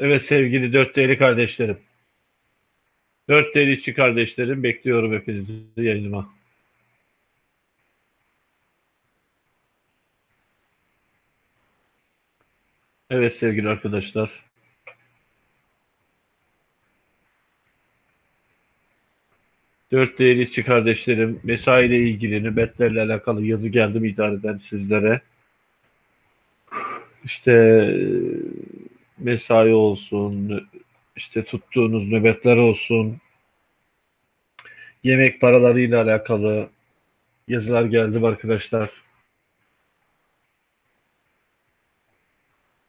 Evet sevgili dört değerli kardeşlerim. Dört değerli işçi kardeşlerim bekliyorum hepinizi yayınıma. Evet sevgili arkadaşlar. Dört değerli işçi kardeşlerim mesaiyle ilgili nöbetlerle alakalı yazı geldi mi idareden sizlere. İşte mesai olsun, işte tuttuğunuz nöbetler olsun, yemek paralarıyla alakalı yazılar geldi arkadaşlar.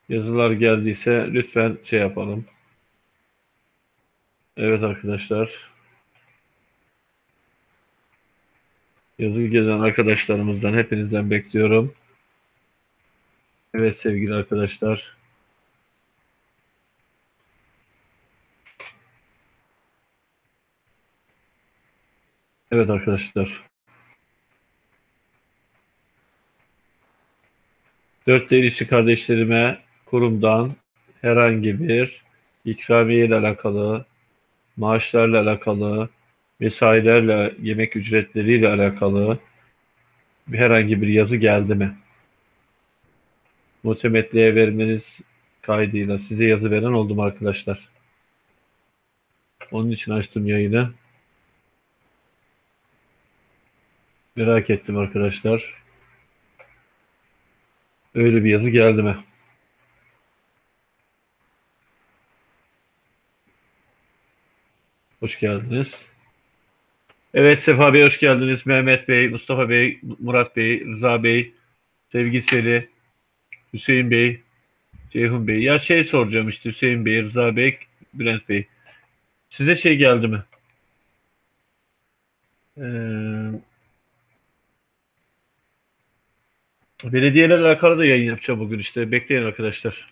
Yazılar geldiyse lütfen şey yapalım. Evet arkadaşlar. Yazı gezen arkadaşlarımızdan hepinizden bekliyorum. Evet sevgili arkadaşlar. Evet arkadaşlar. Dört değerli kardeşlerime kurumdan herhangi bir ikramiye ile alakalı, maaşlarla alakalı, mesailerle, yemek ücretleriyle alakalı herhangi bir yazı geldi mi? Muhtemetliğe vermeniz kaydıyla size yazı veren oldum arkadaşlar. Onun için açtım yayını. Merak ettim arkadaşlar. Öyle bir yazı geldi mi? Hoş geldiniz. Evet Sefa Bey hoş geldiniz. Mehmet Bey, Mustafa Bey, Murat Bey, Rıza Bey, Sevgi Seli, Hüseyin Bey, Ceyhun Bey. Ya şey soracağım işte Hüseyin Bey, Rıza Bey, Bülent Bey. Size şey geldi mi? Ee, belediyelerle alakalı da yayın yapacağım bugün işte. Bekleyin arkadaşlar.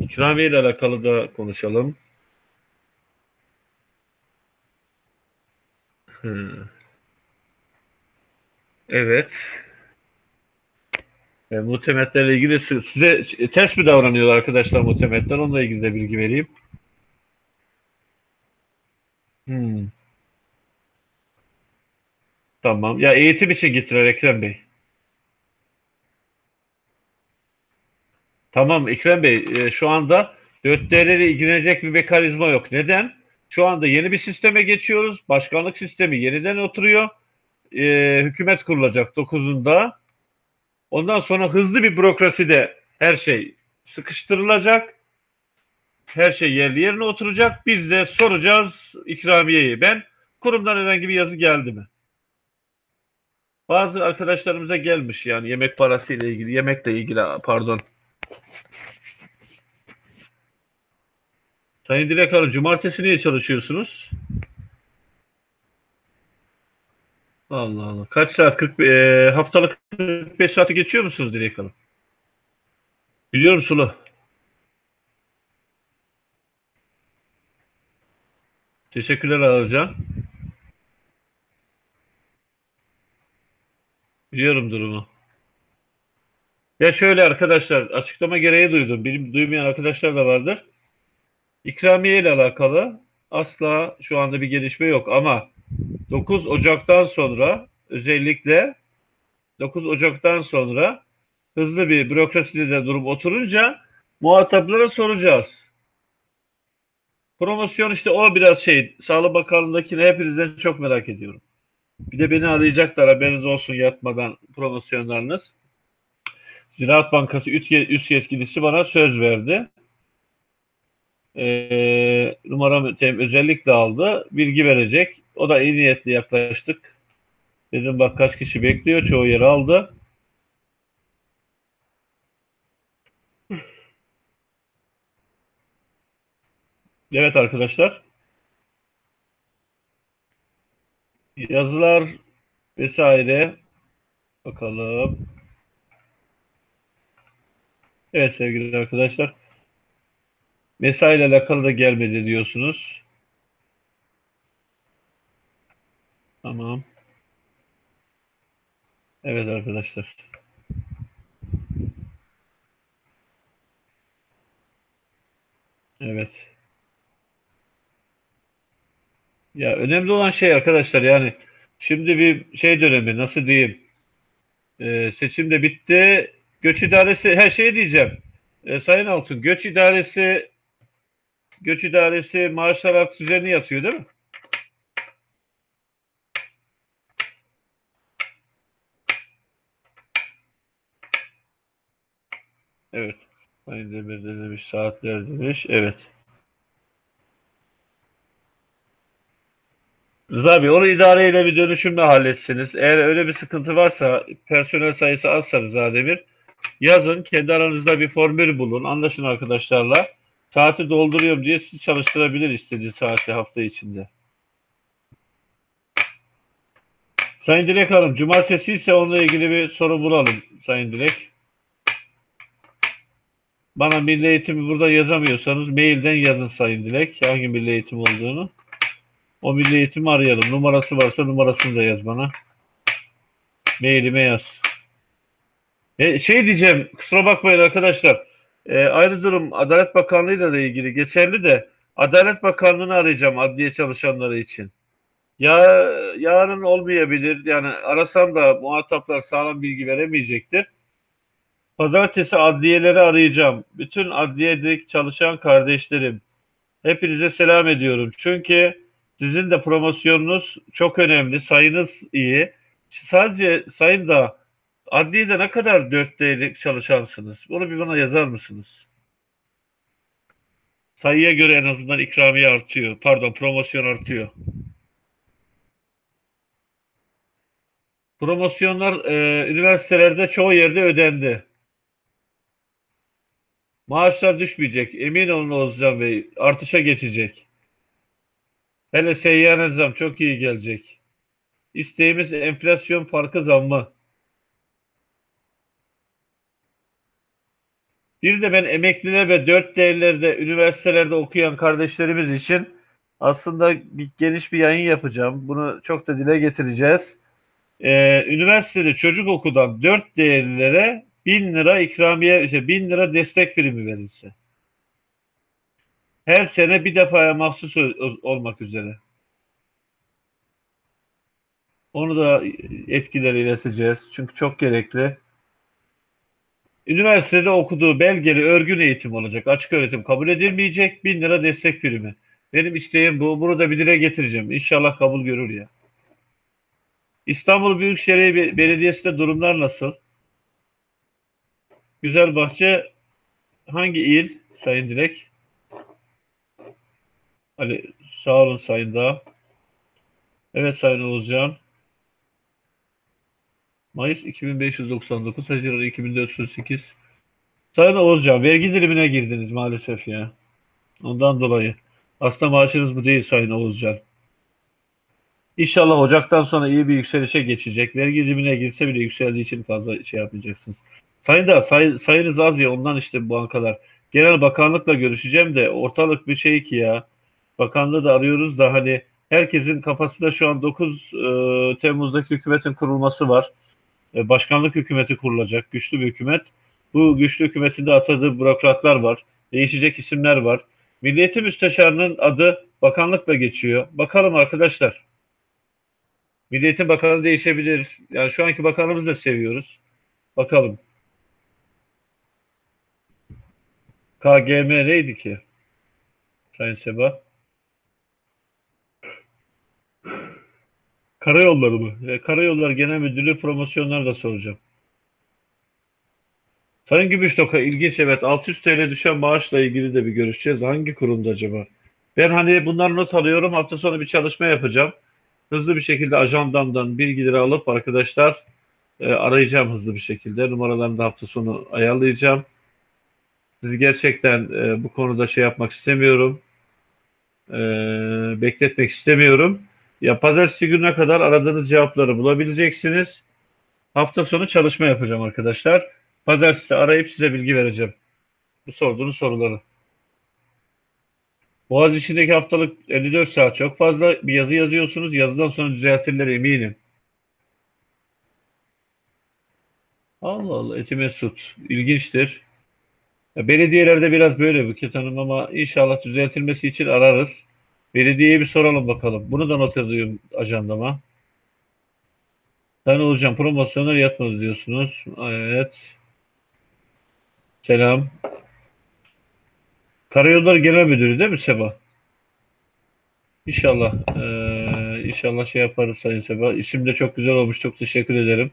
İkramiye ile alakalı da konuşalım. Hmm. Evet. E, muhtemetlerle ilgili size ters mi davranıyorlar arkadaşlar muhtemetler? Onunla ilgili de bilgi vereyim. Hmm. Tamam. Ya eğitim için gittiler Ekrem Bey. Tamam Ekrem Bey e, şu anda 4D'leri ilgilenecek bir mekanizma yok. Neden? Şu anda yeni bir sisteme geçiyoruz. Başkanlık sistemi yeniden oturuyor. E, hükümet kurulacak 9'unda. Ondan sonra hızlı bir bürokraside her şey sıkıştırılacak. Her şey yerli yerine oturacak. Biz de soracağız ikramiyeyi. Ben kurumdan herhangi bir yazı geldi mi? Bazı arkadaşlarımıza gelmiş yani yemek parası ile ilgili, yemekle ilgili pardon. Sayın Dilek Hanım, cumartesi niye çalışıyorsunuz? Allah Allah. Kaç saat? 40, e, haftalık 45 saati geçiyor musunuz Dilek Hanım? Biliyorum Sulu. Teşekkürler Ağırcan. Biliyorum durumu. Ya şöyle arkadaşlar açıklama gereği duydum. Benim duymayan arkadaşlar da vardır. İkramiye ile alakalı asla şu anda bir gelişme yok ama 9 Ocak'tan sonra özellikle 9 Ocak'tan sonra hızlı bir bürokraside de durum oturunca muhataplara soracağız. Promosyon işte o biraz şey Sağlık Bakanlığı'ndakini hepinizden çok merak ediyorum. Bir de beni arayacaklar haberiniz olsun yatmadan promosyonlarınız. Ziraat Bankası üst yetkilisi bana söz verdi. Ee, numaramı özellikle aldı. Bilgi verecek. O da iyi niyetli yaklaştık. Dedim bak kaç kişi bekliyor. Çoğu yeri aldı. Evet arkadaşlar. Yazılar vesaire. Bakalım. Evet sevgili arkadaşlar. Mesai ile alakalı da gelmedi diyorsunuz. Tamam. Evet arkadaşlar. Evet. Ya önemli olan şey arkadaşlar yani şimdi bir şey dönemi nasıl diyeyim e, seçim de bitti. Göç idaresi her şey diyeceğim. E, Sayın Altun göç idaresi göç idaresi maaşlar artık üzerine yatıyor değil mi? Evet. Sayın Demir de demiş saatler demiş. Evet. Bey onu idareyle bir dönüşümle halletsiniz. Eğer öyle bir sıkıntı varsa personel sayısı azsa Rıza Demir yazın kendi aranızda bir formül bulun. Anlaşın arkadaşlarla. Saati dolduruyorum diye sizi çalıştırabilir istediği saati hafta içinde. Sayın Dilek Hanım, cumartesi ise onunla ilgili bir soru bulalım Sayın Dilek. Bana milli eğitimi burada yazamıyorsanız mailden yazın Sayın Dilek. Hangi milli eğitim olduğunu. O milli eğitimi arayalım. Numarası varsa numarasını da yaz bana. Mailime yaz. E, şey diyeceğim, kusura bakmayın arkadaşlar. E, aynı durum Adalet Bakanlığı'yla da ilgili geçerli de Adalet Bakanlığı'nı arayacağım adliye çalışanları için. Ya yarın olmayabilir. Yani arasam da muhataplar sağlam bilgi veremeyecektir. Pazartesi adliyeleri arayacağım. Bütün adliyedeki çalışan kardeşlerim. Hepinize selam ediyorum. Çünkü sizin de promosyonunuz çok önemli. Sayınız iyi. Sadece sayın da adliyede ne kadar dörttelik çalışansınız? Bunu bir bana yazar mısınız? Sayıya göre en azından ikramiye artıyor. Pardon promosyon artıyor. Promosyonlar e, üniversitelerde çoğu yerde ödendi. Maaşlar düşmeyecek. Emin olun Oğuzcan Bey. Artışa geçecek. Hele seyyanen zam çok iyi gelecek. İsteğimiz enflasyon farkı zammı. Bir de ben emekliler ve dört değerlerde üniversitelerde okuyan kardeşlerimiz için aslında bir, geniş bir yayın yapacağım. Bunu çok da dile getireceğiz. Ee, üniversitede çocuk okudan dört değerlilere bin lira ikramiye, işte bin lira destek primi verilse. Her sene bir defaya mahsus olmak üzere. Onu da etkileri ileteceğiz. Çünkü çok gerekli. Üniversitede okuduğu belgeli örgün eğitim olacak. Açık öğretim kabul edilmeyecek. Bin lira destek primi. Benim isteğim bu. Bunu da bir dile getireceğim. İnşallah kabul görür ya. İstanbul Büyükşehir Belediyesi'nde durumlar nasıl? Güzelbahçe hangi il Sayın Dilek? Ali sağ olun Sayın Dağ. Evet Sayın Oğuzcan. Mayıs 2599, Haziran 2438. Sayın Oğuzcan, vergi dilimine girdiniz maalesef ya. Ondan dolayı. Aslında maaşınız bu değil Sayın Oğuzcan. İnşallah Ocak'tan sonra iyi bir yükselişe geçecek. Vergi dilimine girse bile yükseldiği için fazla şey yapmayacaksınız. Sayın da say, sayınız az ya ondan işte bu bankalar. Genel bakanlıkla görüşeceğim de ortalık bir şey ki ya. Bakanlığı da arıyoruz da hani herkesin kafasında şu an 9 e, Temmuz'daki hükümetin kurulması var. E, başkanlık hükümeti kurulacak. Güçlü bir hükümet. Bu güçlü hükümetinde atadığı bürokratlar var. Değişecek isimler var. Milliyeti Müsteşarı'nın adı bakanlıkla geçiyor. Bakalım arkadaşlar. Milliyetin bakanı değişebilir. Yani şu anki bakanımızı da seviyoruz. Bakalım. KGM neydi ki? Sayın Seba. Karayolları mı? E, Karayolları Genel Müdürlüğü promosyonları da soracağım. Sayın Gümüştoka ilginç evet 600 TL düşen maaşla ilgili de bir görüşeceğiz. Hangi kurumda acaba? Ben hani bunları not alıyorum. Hafta sonu bir çalışma yapacağım. Hızlı bir şekilde ajandamdan bilgileri alıp arkadaşlar e, arayacağım hızlı bir şekilde. Numaralarını da hafta sonu ayarlayacağım. Sizi gerçekten e, bu konuda şey yapmak istemiyorum. E, bekletmek istemiyorum. Ya pazartesi gününe kadar aradığınız cevapları bulabileceksiniz. Hafta sonu çalışma yapacağım arkadaşlar. Pazartesi arayıp size bilgi vereceğim. Bu sorduğunuz soruları. Boğaz içindeki haftalık 54 saat çok fazla. Bir yazı yazıyorsunuz. Yazıdan sonra düzeltirler eminim. Allah Allah eti mesut. İlginçtir. Ya belediyelerde biraz böyle Buket Hanım ama inşallah düzeltilmesi için ararız. Belediyeye bir soralım bakalım. Bunu da not ediyorum ajandama. Sayın Hocam promosyonlar yatmadı diyorsunuz. Evet. Selam. Karayolları Genel Müdürü değil mi Seba? İnşallah. Ee, inşallah şey yaparız Sayın Seba. İsim de çok güzel olmuş. Çok teşekkür ederim.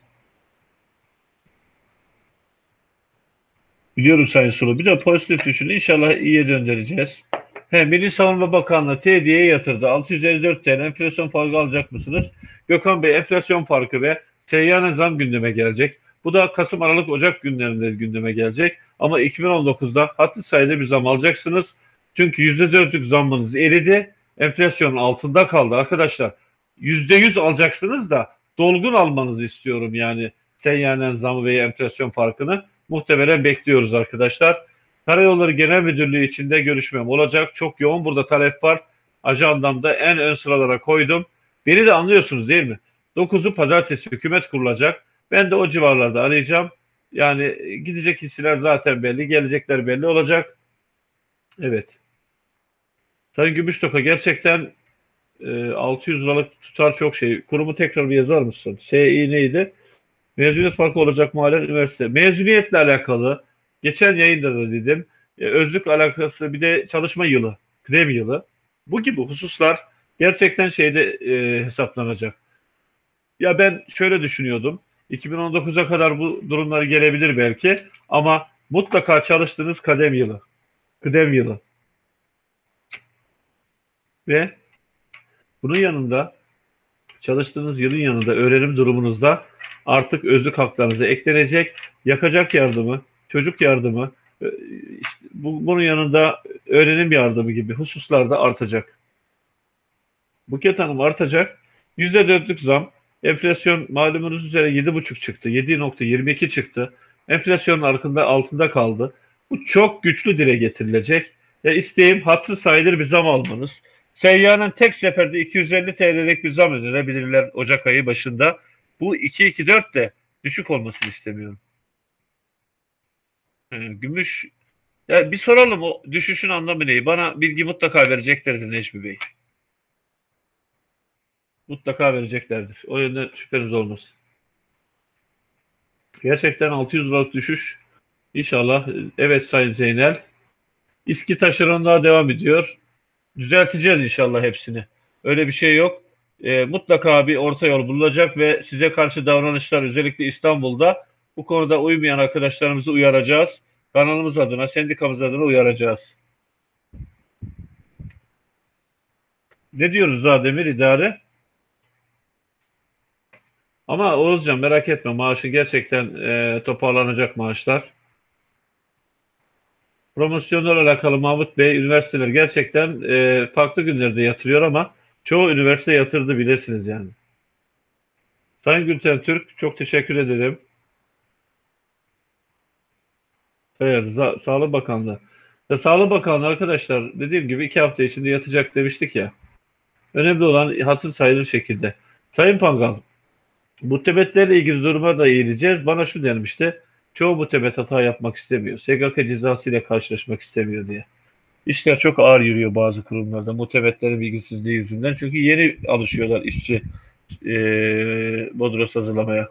Biliyorum Sayın Sulu. Bir de pozitif düşünün. İnşallah iyiye döndüreceğiz. He, Milli Savunma Bakanlığı TD'ye yatırdı. 654 TL enflasyon farkı alacak mısınız? Gökhan Bey enflasyon farkı ve seyyanen zam gündeme gelecek. Bu da Kasım, Aralık, Ocak günlerinde gündeme gelecek. Ama 2019'da hatlı sayıda bir zam alacaksınız. Çünkü %4'lük zammınız eridi. Enflasyonun altında kaldı arkadaşlar. %100 alacaksınız da dolgun almanızı istiyorum yani seyyanen zamı ve enflasyon farkını. Muhtemelen bekliyoruz arkadaşlar. Karayolları Genel Müdürlüğü içinde görüşmem olacak. Çok yoğun burada talep var. Ajandamda en ön sıralara koydum. Beni de anlıyorsunuz değil mi? 9'u pazartesi hükümet kurulacak. Ben de o civarlarda arayacağım. Yani gidecek isimler zaten belli, gelecekler belli olacak. Evet. Sayın Gümüştoka gerçekten e, 600 liralık tutar çok şey. Kurumu tekrar bir yazar mısın? Sİ neydi? Mezuniyet farkı olacak mı halen üniversite? Mezuniyetle alakalı geçen yayında da dedim. E, özlük alakası bir de çalışma yılı, kıdem yılı. Bu gibi hususlar gerçekten şeyde e, hesaplanacak. Ya ben şöyle düşünüyordum. 2019'a kadar bu durumlar gelebilir belki ama mutlaka çalıştığınız kadem yılı, kıdem yılı. Ve bunun yanında çalıştığınız yılın yanında öğrenim durumunuzda artık özlük haklarınıza eklenecek yakacak yardımı, çocuk yardımı, e, işte bu, bunun yanında öğrenim yardımı gibi hususlarda artacak. Buket Hanım artacak. %4'lük zam. Enflasyon malumunuz üzere 7,5 çıktı. 7.22 çıktı. Enflasyonun altında, altında kaldı. Bu çok güçlü dile getirilecek. Ya isteğim hatırı sayılır bir zam almanız. Seyyanın tek seferde 250 TL'lik bir zam önerebilirler Ocak ayı başında. Bu 2-2-4 de düşük olmasını istemiyorum. Gümüş ya bir soralım o düşüşün anlamı ne? Bana bilgi mutlaka vereceklerdir Necmi Bey. Mutlaka vereceklerdir. O yönden şüpheniz olmasın. Gerçekten 600 liralık düşüş. İnşallah. Evet Sayın Zeynel. İSKİ taşeronluğa devam ediyor. Düzelteceğiz inşallah hepsini. Öyle bir şey yok. E, mutlaka bir orta yol bulunacak ve size karşı davranışlar özellikle İstanbul'da bu konuda uymayan arkadaşlarımızı uyaracağız. Kanalımız adına, sendikamız adına uyaracağız. Ne diyoruz daha Demir idare? Ama Oğuzcan merak etme maaşı gerçekten e, toparlanacak maaşlar. Promosyonlarla alakalı Mahmut Bey üniversiteler gerçekten e, farklı günlerde yatırıyor ama çoğu üniversite yatırdı bilirsiniz yani. Sayın Gülten Türk çok teşekkür ederim. Evet, Sağlık Bakanlığı. Ya, Sağlık Bakanlığı arkadaşlar dediğim gibi iki hafta içinde yatacak demiştik ya. Önemli olan hatır sayılır şekilde. Sayın Pangal, muhtebetlerle ilgili duruma da eğileceğiz. Bana şu denmişti. Çoğu muhtebet hata yapmak istemiyor. SGK cezası ile karşılaşmak istemiyor diye. İşler çok ağır yürüyor bazı kurumlarda muhtebetlerin bilgisizliği yüzünden. Çünkü yeni alışıyorlar işçi e, bodros hazırlamaya.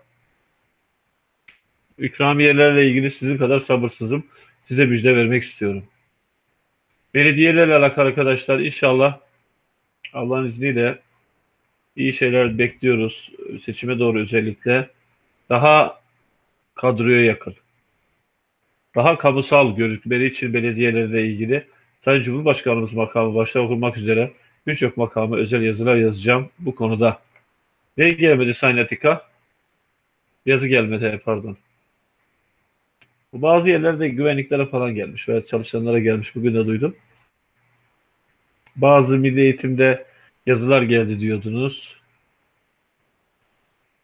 İkramiyelerle ilgili sizin kadar sabırsızım. Size müjde vermek istiyorum. Belediyelerle alakalı arkadaşlar inşallah Allah'ın izniyle iyi şeyler bekliyoruz. Seçime doğru özellikle. Daha kadroya yakın. Daha kamusal görüşmeleri için belediyelerle ilgili Sayın Cumhurbaşkanımız makamı başta okunmak üzere birçok makamı özel yazılar yazacağım bu konuda. Ne gelmedi Sayın Atika? Yazı gelmedi pardon. Bazı yerlerde güvenliklere falan gelmiş veya çalışanlara gelmiş. Bugün de duydum. Bazı milli eğitimde yazılar geldi diyordunuz.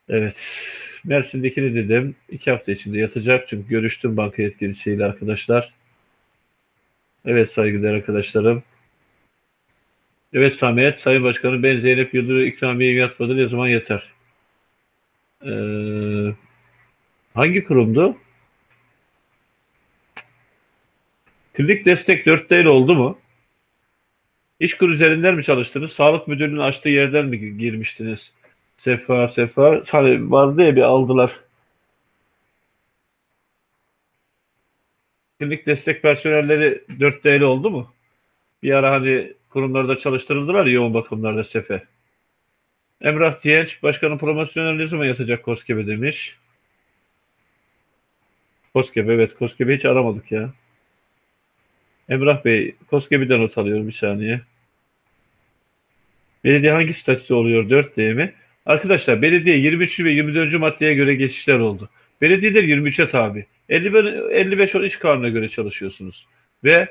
Evet. Mersin'dekini dedim. iki hafta içinde yatacak. Çünkü görüştüm banka yetkilisiyle arkadaşlar. Evet saygıdeğer arkadaşlarım. Evet Samet, Sayın Başkanım ben Zeynep Yıldırı ikramiye yatmadı ne zaman yeter? Ee, hangi kurumdu? Klinik destek 4 değil oldu mu? İşkur üzerinden mi çalıştınız? Sağlık müdürlüğünün açtığı yerden mi girmiştiniz? Sefa sefa hani vardı ya bir aldılar. Klinik destek personelleri 4 değil oldu mu? Bir ara hani kurumlarda çalıştırıldılar yoğun bakımlarda sefe. Emrah Diyenç, başkanın promosyonel ne zaman yatacak Koskebe demiş. Koskebe, evet Koskebe hiç aramadık ya. Emrah Bey, Koskebiden not alıyorum bir saniye. Belediye hangi statüde oluyor 4D mi? Arkadaşlar belediye 23. ve 24. maddeye göre geçişler oldu. Belediyeler 23'e tabi. 55, 55 on iş kanuna göre çalışıyorsunuz. Ve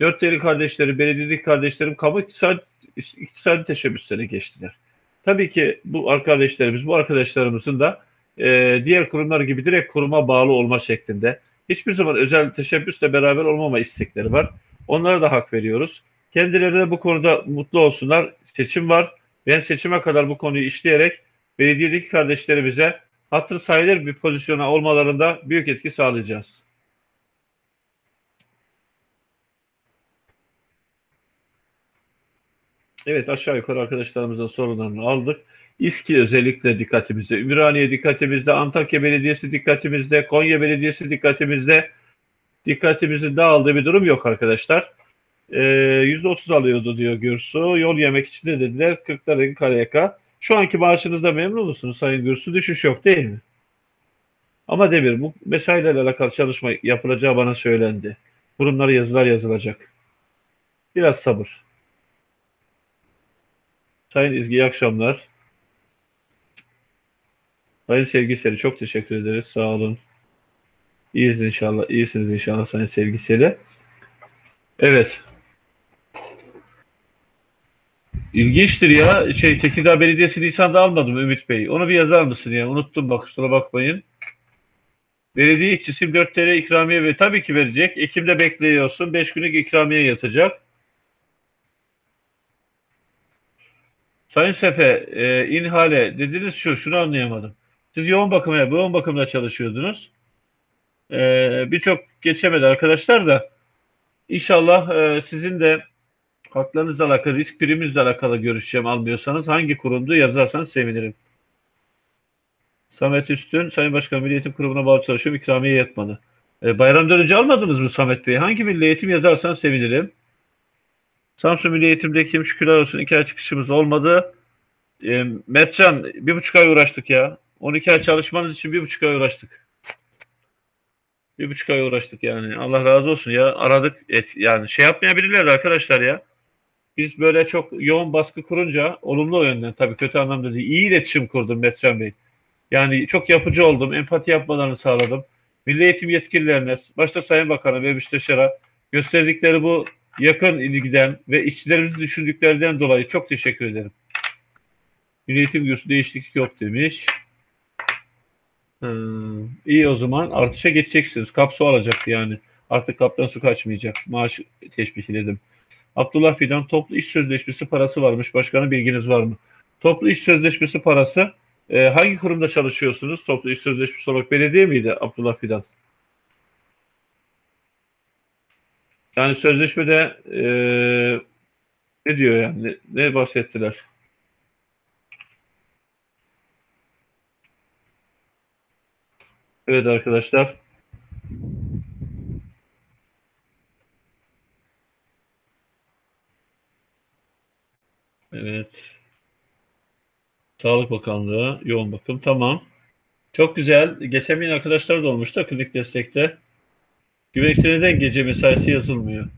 4 değerli kardeşleri, belediyedeki kardeşlerim kamu iktisadi, iktisadi teşebbüslere geçtiler. Tabii ki bu arkadaşlarımız, bu arkadaşlarımızın da e, diğer kurumlar gibi direkt kuruma bağlı olma şeklinde hiçbir zaman özel teşebbüsle beraber olmama istekleri var. Onlara da hak veriyoruz. Kendileri de bu konuda mutlu olsunlar. Seçim var. Ben seçime kadar bu konuyu işleyerek belediyedeki kardeşlerimize hatır sayılır bir pozisyona olmalarında büyük etki sağlayacağız. Evet aşağı yukarı arkadaşlarımızın sorunlarını aldık. İSKİ özellikle dikkatimizde, Ümraniye dikkatimizde, Antakya Belediyesi dikkatimizde, Konya Belediyesi dikkatimizde, dikkatimizin dağıldığı bir durum yok arkadaşlar. Ee, %30 alıyordu diyor Gürsu. Yol yemek için de dediler 40 lira kareyaka. Şu anki maaşınızda memnun musunuz Sayın Gürsu? Düşüş yok değil mi? Ama Demir bu mesailerle alakalı çalışma yapılacağı bana söylendi. Kurumlara yazılar yazılacak. Biraz sabır. Sayın İzgi iyi akşamlar. Sayın Sevgiseli çok teşekkür ederiz. Sağ olun. İyiyiz inşallah. İyisiniz inşallah Sayın Sevgiseli. Evet. İlginçtir ya. Şey Tekirdağ Belediyesi Nisan'da almadım Ümit Bey. Onu bir yazar mısın ya? Unuttum bak kusura bakmayın. Belediye işçisi 4 TL ikramiye ve tabii ki verecek. Ekim'de bekliyorsun. 5 günlük ikramiye yatacak. Sayın Sefe, e, inhale dediniz şu, şunu anlayamadım. Siz yoğun bakıma, yoğun bakımda çalışıyordunuz. E, Birçok geçemedi arkadaşlar da İnşallah e, sizin de haklarınızla alakalı, risk priminizle alakalı görüşeceğim almıyorsanız. Hangi kurumdu yazarsanız sevinirim. Samet Üstün, Sayın Başkan Milli Eğitim Kurumu'na bağlı çalışıyorum. İkramiye yatmadı. E, bayramdan önce almadınız mı Samet Bey? Hangi milli eğitim yazarsanız sevinirim. Samsun Milli Eğitim'deki şükürler olsun iki ay çıkışımız olmadı. E, Mertcan bir buçuk ay uğraştık ya. 12 ay çalışmanız için bir buçuk ay uğraştık. Bir buçuk ay uğraştık yani. Allah razı olsun ya. Aradık. Et, yani şey yapmayabilirler arkadaşlar ya. Biz böyle çok yoğun baskı kurunca olumlu yönden tabii kötü anlamda değil. İyi iletişim kurdum Metcan Bey. Yani çok yapıcı oldum. Empati yapmalarını sağladım. Milli eğitim yetkililerine, başta Sayın Bakan'a ve Müsteşar'a gösterdikleri bu yakın ilgiden ve işçilerimizi düşündüklerinden dolayı çok teşekkür ederim. Milli eğitim güçlü değişiklik yok demiş. Hmm, iyi o zaman artışa geçeceksiniz. Kapsu alacaktı yani. Artık kaptan su kaçmayacak. Maaş teşbihledim. Abdullah Fidan toplu iş sözleşmesi parası varmış. Başkanım bilginiz var mı? Toplu iş sözleşmesi parası e, hangi kurumda çalışıyorsunuz? Toplu iş sözleşmesi olarak belediye miydi Abdullah Fidan? Yani sözleşmede e, ne diyor yani? Ne, ne bahsettiler? Evet arkadaşlar. Evet. Sağlık Bakanlığı, yoğun bakım. Tamam. Çok güzel. Geçemeyen arkadaşlar da olmuştu klinik destekte. Güvenlikte neden gece mesaisi yazılmıyor?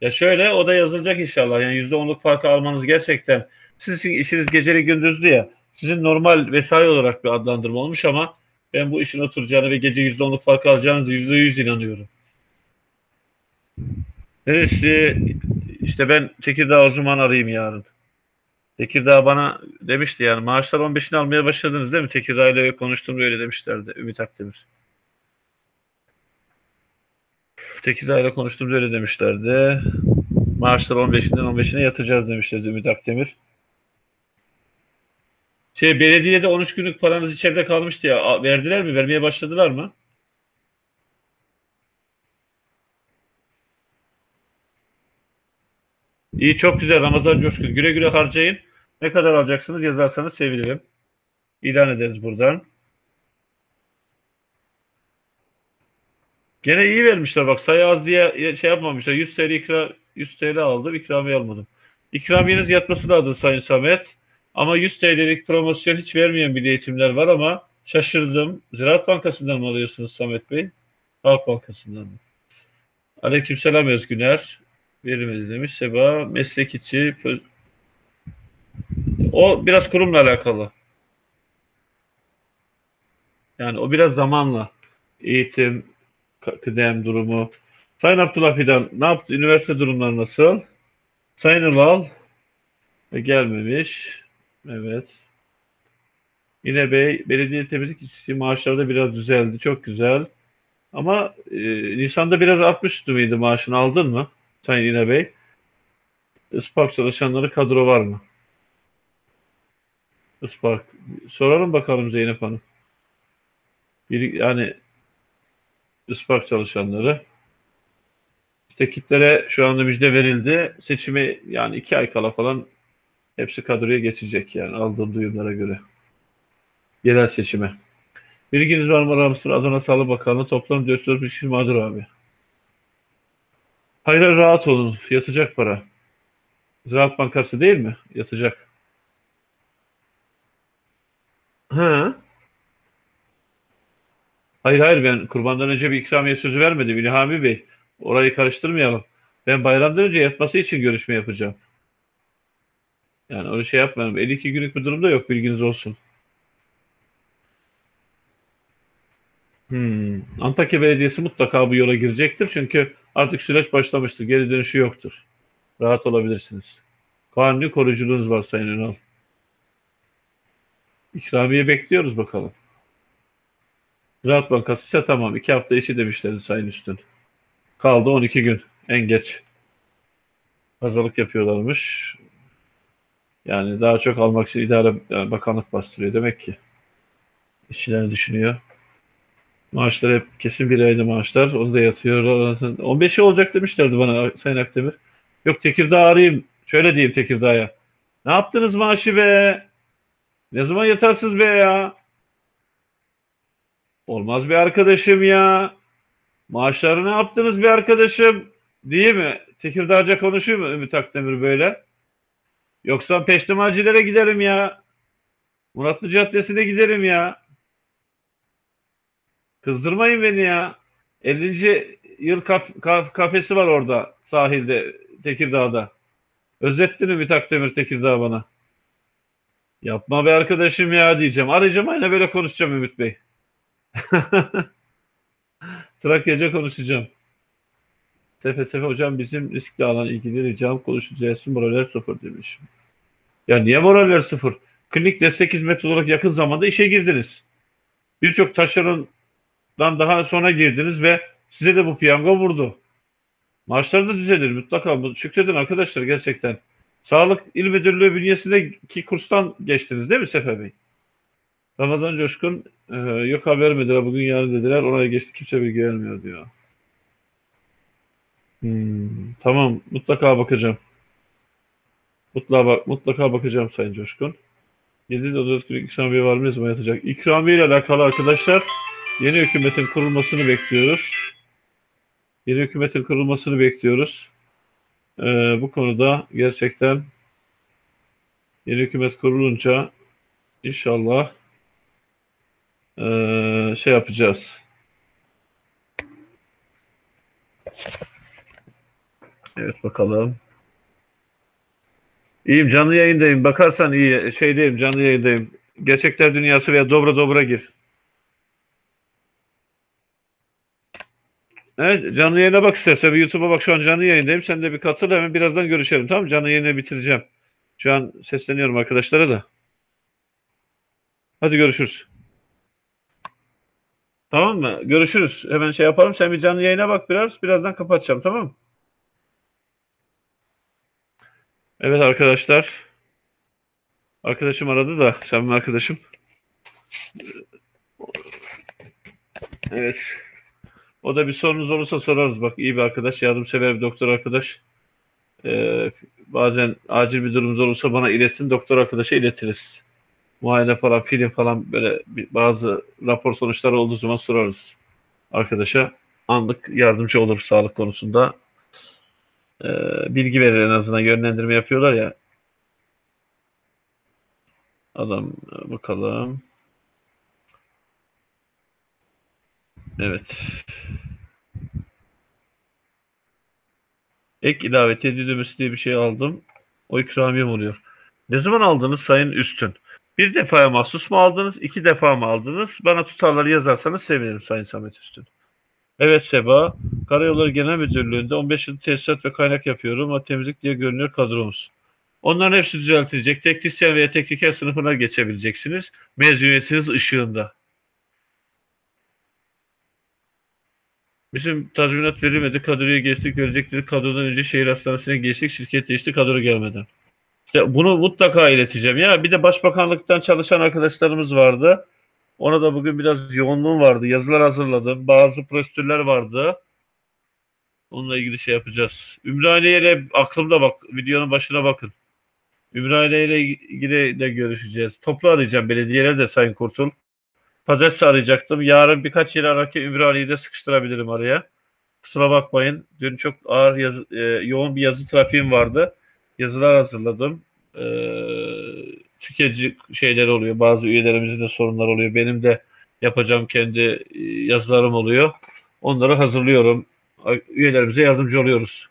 Ya şöyle o da yazılacak inşallah. Yani %10'luk farkı almanız gerçekten sizin işiniz geceli gündüzlü ya. Sizin normal vesai olarak bir adlandırma olmuş ama ben bu işin oturacağını ve gece %10'luk fark alacağınızı %100 inanıyorum. Neresi? İşte ben Tekirdağ o zaman arayayım yarın. Tekirdağ bana demişti yani maaşlar 15'ini almaya başladınız değil mi? Tekirdağ ile konuştum öyle demişlerdi Ümit Akdemir. Tekirdağ ile konuştum öyle demişlerdi. Maaşlar 15'inden 15'ine yatıracağız demişlerdi Ümit Akdemir. Şey belediyede 13 günlük paranız içeride kalmıştı ya. Verdiler mi? Vermeye başladılar mı? İyi çok güzel Ramazan Coşkun. Güle güle harcayın. Ne kadar alacaksınız yazarsanız sevinirim. İlan ederiz buradan. Gene iyi vermişler bak sayı az diye şey yapmamışlar. 100 TL ikra 100 TL aldım ikramiye almadım. İkramiyeniz yatması lazım Sayın Samet. Ama 100 TL'lik promosyon hiç vermeyen bir eğitimler var ama şaşırdım. Ziraat Bankası'ndan mı alıyorsunuz Samet Bey? Halk Bankası'ndan mı? Aleykümselam Özgüner. Verimiz demiş. Seba meslek içi o biraz kurumla alakalı. Yani o biraz zamanla eğitim, kıdem durumu. Sayın Abdullah Fidan ne yaptı? Üniversite durumları nasıl? Sayın Ülal e, gelmemiş. Evet. Yine Bey, belediye temizlik işçisi maaşları da biraz düzeldi. Çok güzel. Ama e, Nisan'da biraz artmıştı mıydı maaşını aldın mı? Sayın Yine Bey. Ispark çalışanları kadro var mı? Ispark. Soralım bakalım Zeynep Hanım. Bir, yani Ispark çalışanları. İşte kitlere şu anda müjde verildi. Seçimi yani iki ay kala falan hepsi kadroya geçecek yani aldığım duyumlara göre. Yerel seçime. Bilginiz var mı Ramsur Adana Sağlık Bakanlığı toplam 400 kişi mağdur abi. Hayır rahat olun. Yatacak para. Ziraat Bankası değil mi? Yatacak. Ha? Hayır hayır ben kurbandan önce bir ikramiye sözü vermedim İlhami Bey. Orayı karıştırmayalım. Ben bayramdan önce yatması için görüşme yapacağım. Yani öyle şey yapmayalım. 52 günlük bir durumda yok bilginiz olsun. Hmm. Antakya Belediyesi mutlaka bu yola girecektir. Çünkü artık süreç başlamıştır. Geri dönüşü yoktur. Rahat olabilirsiniz. Kanuni koruyuculuğunuz var Sayın Ünal. İkramiye bekliyoruz bakalım. Ziraat Bankası ise tamam. iki hafta işi demişlerdi Sayın Üstün. Kaldı 12 gün. En geç. Pazarlık yapıyorlarmış. Yani daha çok almak için idare yani bakanlık bastırıyor demek ki. İşçilerini düşünüyor. Maaşlar hep kesin bir ayda maaşlar. Onu da yatıyor. 15'i olacak demişlerdi bana Sayın Akdemir. Yok Tekirdağ arayayım. Şöyle diyeyim Tekirdağ'a. Ne yaptınız maaşı be? Ne zaman yatarsınız be ya? Olmaz bir arkadaşım ya. Maaşları ne yaptınız bir arkadaşım? Değil mi? Tekirdağca konuşuyor mu Ümit Akdemir böyle? Yoksa peştemacilere giderim ya. Muratlı Caddesi'ne giderim ya. Kızdırmayın beni ya. 50. yıl kaf kaf kafesi var orada sahilde Tekirdağ'da. Özettin Ümit Akdemir Tekirdağ bana. Yapma be arkadaşım ya diyeceğim. Arayacağım aynı böyle konuşacağım Ümit Bey. Trakya'ca konuşacağım. Sefe hocam bizim riskli alan ilgili ricam konuşacağız. Moraller sıfır demiş. Ya niye moraller sıfır? Klinik destek hizmeti olarak yakın zamanda işe girdiniz. Birçok taşerondan daha sonra girdiniz ve size de bu piyango vurdu. Maaşlar da düzelir mutlaka. Şükredin arkadaşlar gerçekten. Sağlık İl Müdürlüğü bünyesindeki kurstan geçtiniz değil mi Sefer Bey? Ramazan Coşkun e, yok haber vermediler bugün yarın dediler oraya geçti kimse bilgi vermiyor diyor. Hmm, tamam mutlaka bakacağım. Mutlaka, bak, mutlaka bakacağım Sayın Coşkun. 7 dolar günlük ikramiye var mı ne zaman yatacak? İkramiye ile alakalı arkadaşlar yeni hükümetin kurulmasını bekliyoruz. Yeni hükümetin kurulmasını bekliyoruz. Ee, bu konuda gerçekten yeni hükümet kurulunca inşallah ee, şey yapacağız. Evet bakalım. İyiyim canlı yayındayım. Bakarsan iyi şeydeyim canlı yayındayım. Gerçekler dünyası veya dobra dobra gir. Evet canlı yayına bak istersen. YouTube'a bak şu an canlı yayındayım. Sen de bir katıl hemen birazdan görüşelim tamam? Canlı yayını bitireceğim. Şu an sesleniyorum arkadaşlara da. Hadi görüşürüz. Tamam mı? Görüşürüz. Hemen şey yapalım. Sen bir canlı yayına bak biraz. Birazdan kapatacağım tamam mı? Evet arkadaşlar. Arkadaşım aradı da. Sen mi arkadaşım? Evet. O da bir sorunuz olursa sorarız. Bak iyi bir arkadaş. Yardımsever bir doktor arkadaş. Ee, bazen acil bir durumunuz olursa bana iletin. Doktor arkadaşa iletiriz. Muayene falan, film falan böyle bazı rapor sonuçları olduğu zaman sorarız arkadaşa. Anlık yardımcı olur sağlık konusunda. Ee, bilgi verir en azından yönlendirme yapıyorlar ya. Adam bakalım. Evet. Ek ilave ödemesi diye bir şey aldım. O ikramiyem oluyor. Ne zaman aldınız Sayın Üstün? Bir defaya mahsus mu aldınız? iki defa mı aldınız? Bana tutarları yazarsanız sevinirim Sayın Samet Üstün. Evet Seba. Karayolları Genel Müdürlüğü'nde 15 yıl tesisat ve kaynak yapıyorum. O temizlik diye görünüyor kadromuz. Onların hepsi düzeltilecek. Teknisyen veya tekniker sınıfına geçebileceksiniz. Mezuniyetiniz ışığında. Bizim tazminat verilmedi. Kadroya geçtik. Verecekleri kadrodan önce şehir hastanesine geçtik. Şirket değişti. Kadro gelmeden. İşte bunu mutlaka ileteceğim. Ya bir de başbakanlıktan çalışan arkadaşlarımız vardı. Ona da bugün biraz yoğunluğum vardı. Yazılar hazırladım. Bazı prosedürler vardı. Onunla ilgili şey yapacağız. Ümraniye ile aklımda bak. Videonun başına bakın. Ümraniye ile ilgili de görüşeceğiz. Toplu arayacağım belediyeler de Sayın Kurtul. Pazartesi arayacaktım. Yarın birkaç yeri ararken Ümraniye'yi de sıkıştırabilirim araya. Kusura bakmayın. Dün çok ağır yazı, e, yoğun bir yazı trafiğim vardı. Yazılar hazırladım. E, tüketici şeyler oluyor. Bazı üyelerimizin de sorunlar oluyor. Benim de yapacağım kendi e, yazılarım oluyor. Onları hazırlıyorum. Üyelerimize yardımcı oluyoruz.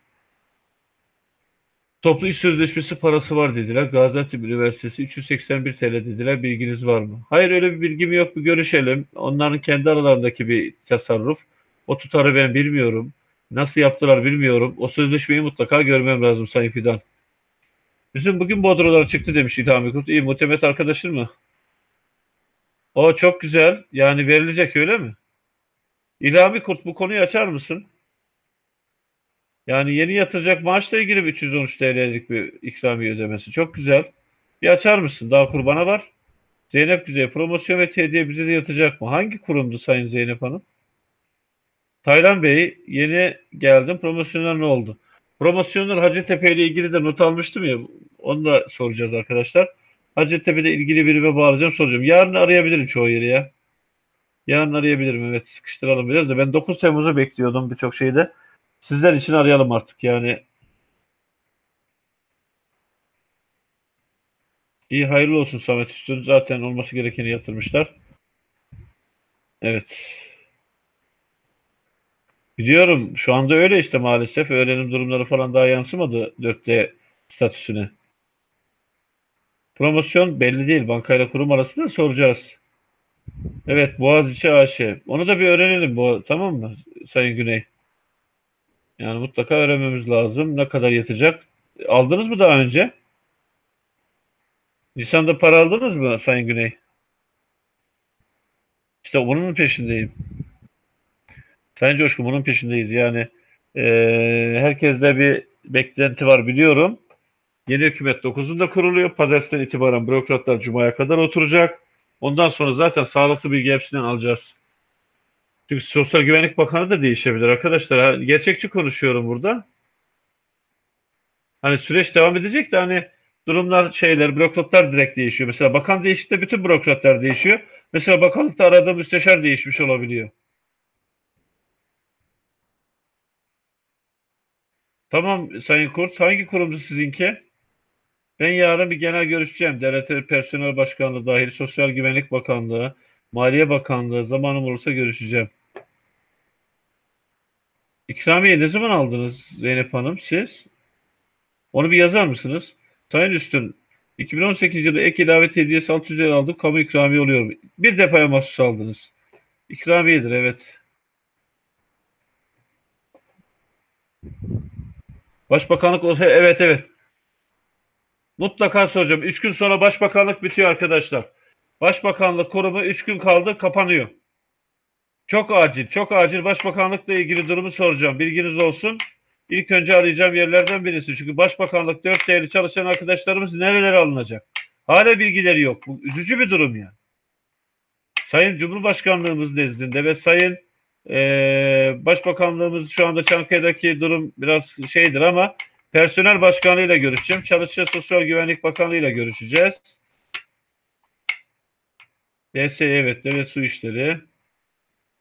Toplu iş sözleşmesi parası var dediler. Gaziantep Üniversitesi 381 TL dediler. Bilginiz var mı? Hayır öyle bir bilgim yok. Bir görüşelim. Onların kendi aralarındaki bir tasarruf. O tutarı ben bilmiyorum. Nasıl yaptılar bilmiyorum. O sözleşmeyi mutlaka görmem lazım Sayın Fidan. Bizim bugün Bodrolar çıktı demiş İlhami Kurt. İyi muhtemet arkadaşın mı? O çok güzel. Yani verilecek öyle mi? İlhami Kurt bu konuyu açar mısın? Yani yeni yatıracak maaşla ilgili bir 313 TL'lik bir ikramiye ödemesi. Çok güzel. Bir açar mısın? Daha kurbana var. Zeynep Güzel promosyon ve hediye bize de yatacak mı? Hangi kurumdu Sayın Zeynep Hanım? Taylan Bey yeni geldim. Promosyonlar ne oldu? Promosyonlar Hacettepe ile ilgili de not almıştım ya. Onu da soracağız arkadaşlar. Hacettepe'de ilgili birime bağlayacağım soracağım. Yarın arayabilirim çoğu yeri ya. Yarın arayabilirim evet sıkıştıralım biraz da. Ben 9 Temmuz'u bekliyordum birçok şeyde. Sizler için arayalım artık yani. İyi hayırlı olsun Samet Üstün. Zaten olması gerekeni yatırmışlar. Evet. Biliyorum şu anda öyle işte maalesef. Öğrenim durumları falan daha yansımadı 4D statüsüne. Promosyon belli değil. Bankayla kurum arasında soracağız. Evet Boğaziçi AŞ. Onu da bir öğrenelim bu tamam mı Sayın Güney? Yani mutlaka öğrenmemiz lazım. Ne kadar yatacak? Aldınız mı daha önce? Nisan'da para aldınız mı Sayın Güney? İşte bunun peşindeyim. Sayın Coşkun bunun peşindeyiz. Yani e, herkeste bir beklenti var biliyorum. Yeni hükümet 9'unda kuruluyor. Pazartesinden itibaren bürokratlar Cuma'ya kadar oturacak. Ondan sonra zaten sağlıklı bilgi hepsinden alacağız. Çünkü Sosyal Güvenlik Bakanı da değişebilir arkadaşlar. Gerçekçi konuşuyorum burada. Hani süreç devam edecek de hani durumlar şeyler bürokratlar direkt değişiyor. Mesela bakan değişikte bütün bürokratlar değişiyor. Mesela bakanlıkta aradığım müsteşar değişmiş olabiliyor. Tamam Sayın Kurt. Hangi kurumdu sizinki? Ben yarın bir genel görüşeceğim. Devlet Personel Başkanlığı dahil Sosyal Güvenlik Bakanlığı, Maliye Bakanlığı zamanım olursa görüşeceğim. İkramiye ne zaman aldınız Zeynep Hanım siz? Onu bir yazar mısınız? Sayın Üstün, 2018 yılı ek ilave hediyesi 600 lira aldım. Kamu ikramiye oluyor. Bir defaya mahsus aldınız. İkramiyedir evet. Başbakanlık olsa evet evet. Mutlaka soracağım. Üç gün sonra başbakanlık bitiyor arkadaşlar. Başbakanlık kurumu üç gün kaldı kapanıyor. Çok acil, çok acil başbakanlıkla ilgili durumu soracağım. Bilginiz olsun. İlk önce arayacağım yerlerden birisi. Çünkü başbakanlık dört değerli çalışan arkadaşlarımız nerelere alınacak? Hala bilgileri yok. Bu üzücü bir durum ya. Sayın Cumhurbaşkanlığımız nezdinde ve Sayın e, Başbakanlığımız şu anda Çankaya'daki durum biraz şeydir ama Personel Başkanı ile görüşeceğim. Çalışma Sosyal Güvenlik Bakanı ile görüşeceğiz. DSE evet, Devlet Su İşleri.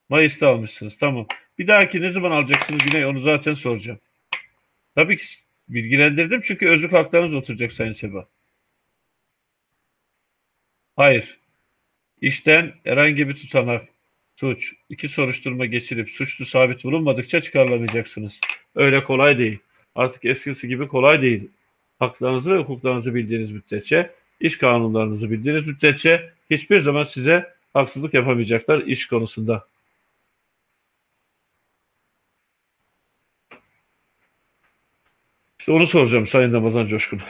Mayıs'ta almışsınız. Tamam. Bir dahaki ne zaman alacaksınız Güney? Onu zaten soracağım. Tabii ki bilgilendirdim çünkü özlük haklarınız oturacak Sayın Seba. Hayır. İşten herhangi bir tutanak, suç, iki soruşturma geçirip suçlu sabit bulunmadıkça çıkarılamayacaksınız. Öyle kolay değil. Artık eskisi gibi kolay değil. Haklarınızı ve hukuklarınızı bildiğiniz müddetçe, iş kanunlarınızı bildiğiniz müddetçe hiçbir zaman size haksızlık yapamayacaklar iş konusunda. İşte onu soracağım Sayın Ramazan Coşkun.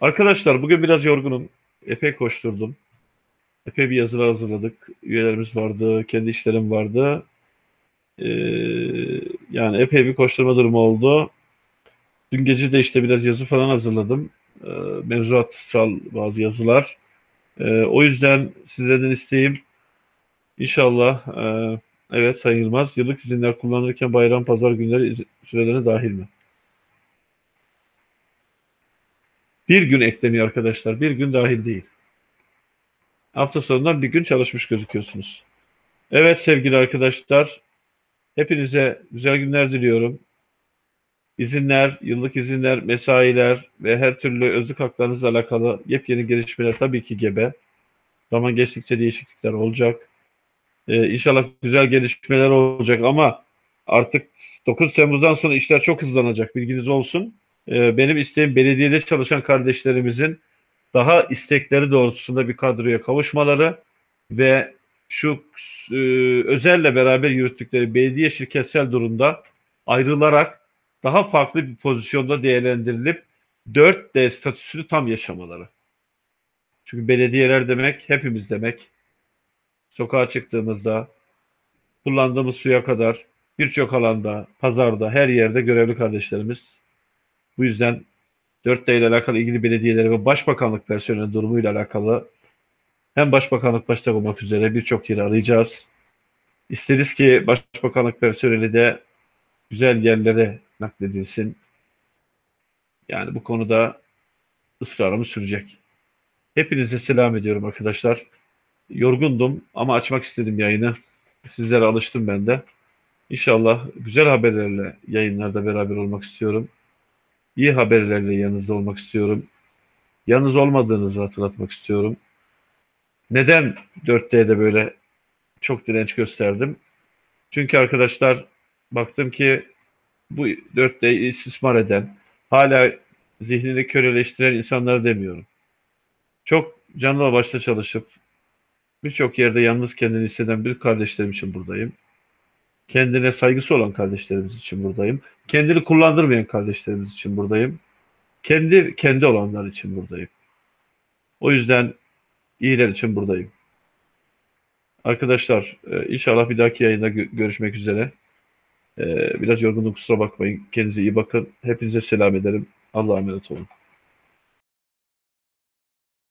Arkadaşlar bugün biraz yorgunum. Epey koşturdum. Epey bir yazılar hazırladık. Üyelerimiz vardı, kendi işlerim vardı. Ee, yani epey bir koşturma durumu oldu. Dün gece de işte biraz yazı falan hazırladım. Ee, mevzuatsal bazı yazılar. Ee, o yüzden sizlerden isteğim inşallah e, evet Sayın Yılmaz yıllık izinler kullanırken bayram pazar günleri iz- sürelerine dahil mi? Bir gün ekleniyor arkadaşlar. Bir gün dahil değil. Hafta sonundan bir gün çalışmış gözüküyorsunuz. Evet sevgili arkadaşlar, hepinize güzel günler diliyorum. İzinler, yıllık izinler, mesailer ve her türlü özlük haklarınızla alakalı yepyeni gelişmeler tabii ki gebe. Zaman geçtikçe değişiklikler olacak. Ee, inşallah güzel gelişmeler olacak ama artık 9 Temmuz'dan sonra işler çok hızlanacak. Bilginiz olsun. Ee, benim isteğim belediyede çalışan kardeşlerimizin daha istekleri doğrultusunda bir kadroya kavuşmaları ve şu e, özelle beraber yürüttükleri belediye şirketsel durumda ayrılarak daha farklı bir pozisyonda değerlendirilip 4D statüsünü tam yaşamaları. Çünkü belediyeler demek hepimiz demek. Sokağa çıktığımızda kullandığımız suya kadar birçok alanda, pazarda, her yerde görevli kardeşlerimiz. Bu yüzden 4D ile alakalı ilgili belediyeleri ve başbakanlık personeli durumuyla alakalı hem başbakanlık başta olmak üzere birçok yeri arayacağız. İsteriz ki başbakanlık personeli de güzel yerlere nakledilsin. Yani bu konuda ısrarımız sürecek. Hepinize selam ediyorum arkadaşlar. Yorgundum ama açmak istedim yayını. Sizlere alıştım ben de. İnşallah güzel haberlerle yayınlarda beraber olmak istiyorum. İyi haberlerle yanınızda olmak istiyorum. Yalnız olmadığınızı hatırlatmak istiyorum. Neden 4D'de böyle çok direnç gösterdim? Çünkü arkadaşlar baktım ki bu 4D'yi istismar eden, hala zihnini köleleştiren insanları demiyorum. Çok canlı başla çalışıp birçok yerde yalnız kendini hisseden bir kardeşlerim için buradayım. Kendine saygısı olan kardeşlerimiz için buradayım. Kendini kullandırmayan kardeşlerimiz için buradayım. Kendi kendi olanlar için buradayım. O yüzden iyiler için buradayım. Arkadaşlar e, inşallah bir dahaki yayında gö- görüşmek üzere. E, Biraz yorgunluk kusura bakmayın. Kendinize iyi bakın. Hepinize selam ederim. Allah'a emanet olun.